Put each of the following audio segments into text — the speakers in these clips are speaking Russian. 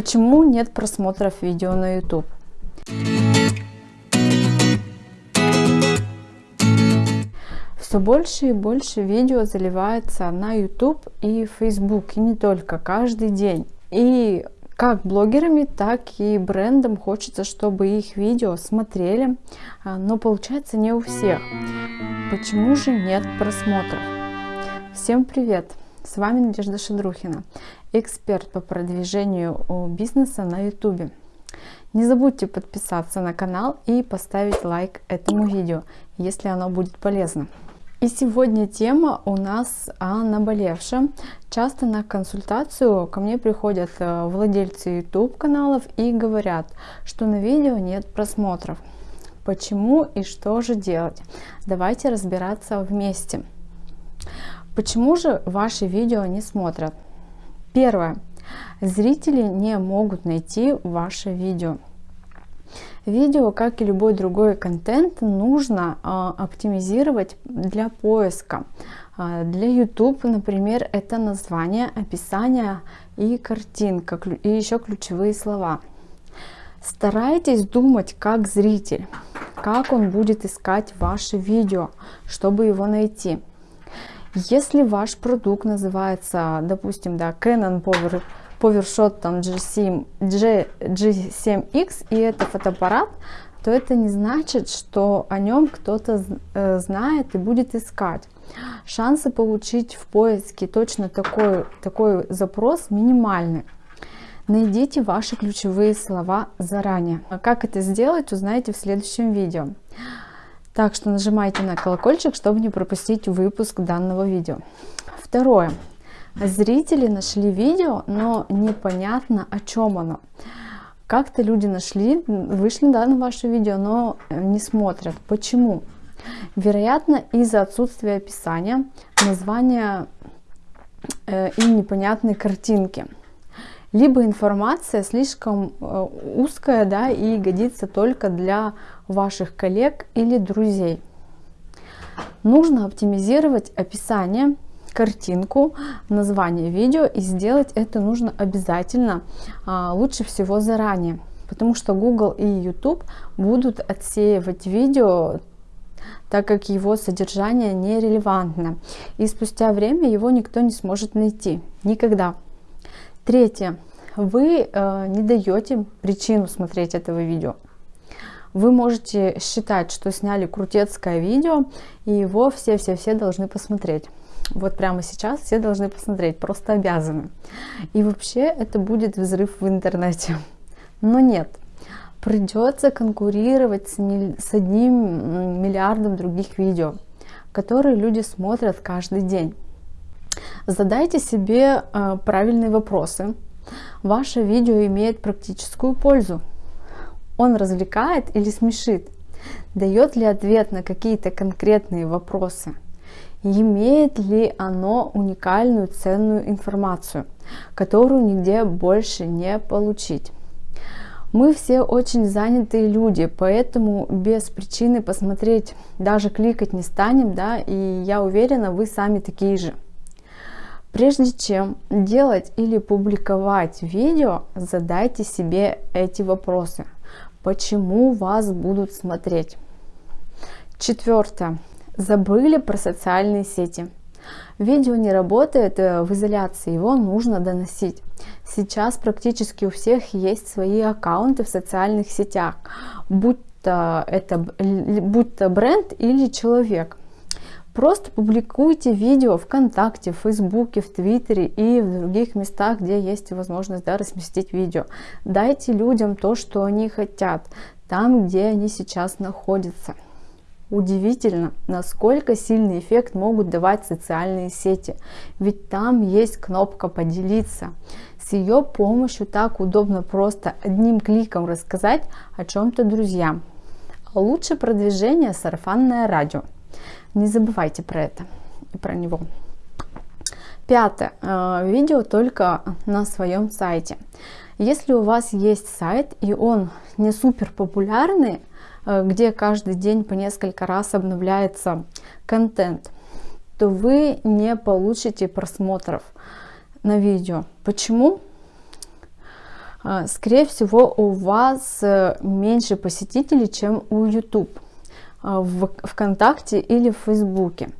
Почему нет просмотров видео на YouTube? Все больше и больше видео заливается на YouTube и Facebook, и не только, каждый день. И как блогерами, так и брендам хочется, чтобы их видео смотрели, а, но получается не у всех. Почему же нет просмотров? Всем привет! С вами Надежда Шедрухина, эксперт по продвижению бизнеса на YouTube. Не забудьте подписаться на канал и поставить лайк этому видео, если оно будет полезно. И сегодня тема у нас о наболевшем. Часто на консультацию ко мне приходят э, владельцы YouTube каналов и говорят, что на видео нет просмотров. Почему и что же делать? Давайте разбираться вместе. Почему же ваши видео не смотрят? Первое. Зрители не могут найти ваше видео. Видео, как и любой другой контент, нужно э, оптимизировать для поиска. Э, для YouTube, например, это название, описание и картинка, и еще ключевые слова. Старайтесь думать как зритель, как он будет искать ваше видео, чтобы его найти. Если ваш продукт называется, допустим, да, Canon Power повершот там G7, G, G7X и это фотоаппарат, то это не значит, что о нем кто-то э, знает и будет искать. Шансы получить в поиске точно такой, такой запрос минимальны. Найдите ваши ключевые слова заранее. Как это сделать, узнаете в следующем видео. Так что нажимайте на колокольчик, чтобы не пропустить выпуск данного видео. Второе. Зрители нашли видео, но непонятно о чем оно. Как-то люди нашли, вышли да, на ваше видео, но не смотрят. Почему? Вероятно, из-за отсутствия описания, названия э, и непонятной картинки. Либо информация слишком э, узкая да, и годится только для ваших коллег или друзей. Нужно оптимизировать описание картинку, название видео и сделать это нужно обязательно, а, лучше всего заранее, потому что Google и YouTube будут отсеивать видео так как его содержание нерелевантно. И спустя время его никто не сможет найти. Никогда. Третье. Вы э, не даете причину смотреть этого видео. Вы можете считать, что сняли крутецкое видео, и его все-все-все должны посмотреть вот прямо сейчас все должны посмотреть, просто обязаны. И вообще это будет взрыв в интернете. Но нет, придется конкурировать с, миль... с одним миллиардом других видео, которые люди смотрят каждый день. Задайте себе э, правильные вопросы. Ваше видео имеет практическую пользу. Он развлекает или смешит? Дает ли ответ на какие-то конкретные вопросы? имеет ли оно уникальную ценную информацию, которую нигде больше не получить. Мы все очень занятые люди, поэтому без причины посмотреть, даже кликать не станем, да, и я уверена, вы сами такие же. Прежде чем делать или публиковать видео, задайте себе эти вопросы. Почему вас будут смотреть? Четвертое. Забыли про социальные сети. Видео не работает э, в изоляции, его нужно доносить. Сейчас практически у всех есть свои аккаунты в социальных сетях, будь то, это, будь то бренд или человек. Просто публикуйте видео ВКонтакте, в Фейсбуке, в Твиттере и в других местах, где есть возможность да, разместить видео. Дайте людям то, что они хотят, там, где они сейчас находятся. Удивительно, насколько сильный эффект могут давать социальные сети, ведь там есть кнопка «Поделиться». С ее помощью так удобно просто одним кликом рассказать о чем-то друзьям. А лучше продвижение сарафанное радио. Не забывайте про это и про него. Пятое. Э, видео только на своем сайте. Если у вас есть сайт и он не супер популярный, Э, где каждый день по несколько раз обновляется контент, то вы не получите просмотров на видео. Почему? а, скорее всего, у вас э, меньше посетителей, чем у YouTube, в ВКонтакте или в Фейсбуке.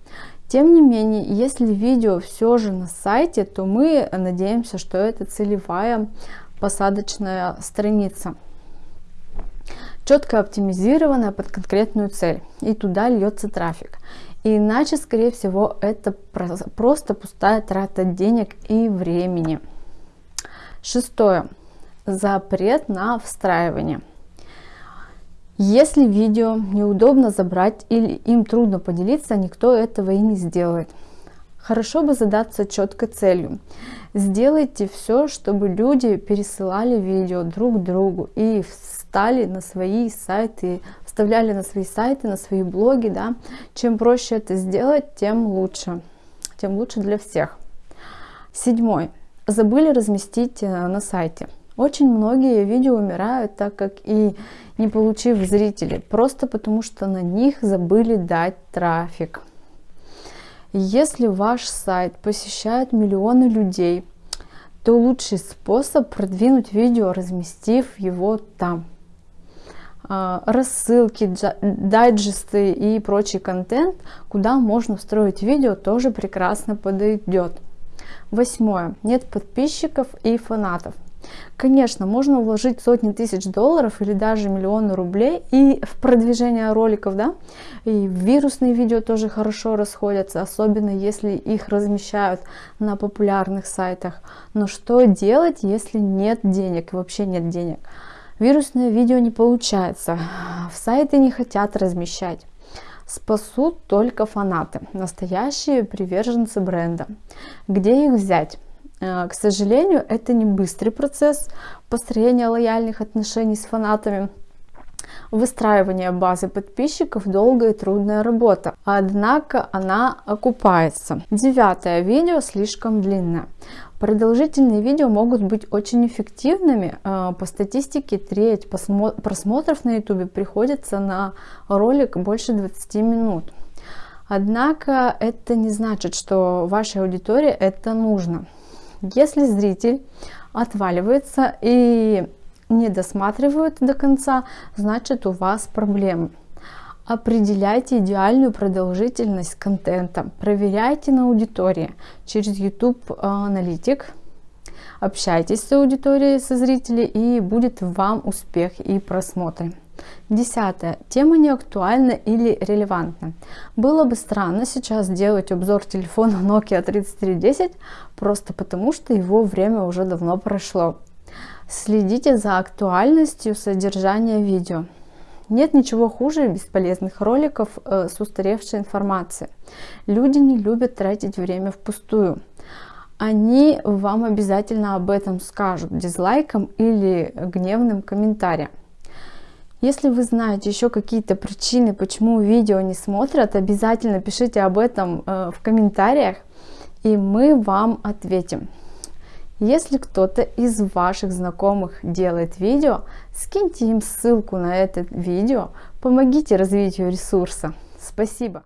Тем не менее, если видео все же на сайте, то мы надеемся, что это целевая посадочная страница. Четко оптимизированная под конкретную цель. И туда льется трафик. Иначе, скорее всего, это просто пустая трата денег и времени. Шестое. Запрет на встраивание. Если видео неудобно забрать или им трудно поделиться, никто этого и не сделает. Хорошо бы задаться четкой целью. Сделайте все, чтобы люди пересылали видео друг другу и встали на свои сайты, вставляли на свои сайты, на свои блоги. Да? Чем проще это сделать, тем лучше. Тем лучше для всех. Седьмой. Забыли разместить э, на сайте. Очень многие видео умирают, так как и не получив зрителей, просто потому что на них забыли дать трафик. Если ваш сайт посещает миллионы людей, то лучший способ продвинуть видео, разместив его там. А, рассылки, дайджесты и прочий контент, куда можно встроить видео, тоже прекрасно подойдет. Восьмое. Нет подписчиков и фанатов. Конечно, можно вложить сотни тысяч долларов или даже миллионы рублей и в продвижение роликов, да, и вирусные видео тоже хорошо расходятся, особенно если их размещают на популярных сайтах. Но что делать, если нет денег, вообще нет денег? Вирусное видео не получается, в сайты не хотят размещать. Спасут только фанаты, настоящие приверженцы бренда. Где их взять? Э, к сожалению, это не быстрый процесс построения лояльных отношений с фанатами. Выстраивание базы подписчиков долгая и трудная работа, однако она окупается. Девятое видео слишком длинное. Продолжительные видео могут быть очень эффективными. Э, по статистике треть просмотров на YouTube приходится на ролик больше 20 минут. Однако это не значит, что вашей аудитории это нужно. Если зритель отваливается и не досматривает до конца, значит у вас проблемы. Определяйте идеальную продолжительность контента, проверяйте на аудитории через YouTube аналитик, общайтесь с аудиторией, со зрителями и будет вам успех и просмотры. Десятое. Тема не актуальна или релевантна. Было бы странно сейчас делать обзор телефона Nokia 3310, просто потому что его время уже давно прошло. Следите за актуальностью содержания видео. Нет ничего хуже бесполезных роликов э, с устаревшей информацией. Люди не любят тратить время впустую. Они вам обязательно об этом скажут дизлайком или гневным комментарием. Если вы знаете еще какие-то причины, почему видео не смотрят, обязательно пишите об этом э, в комментариях, и мы вам ответим. Если кто-то из ваших знакомых делает видео, скиньте им ссылку на это видео, помогите развитию ресурса. Спасибо!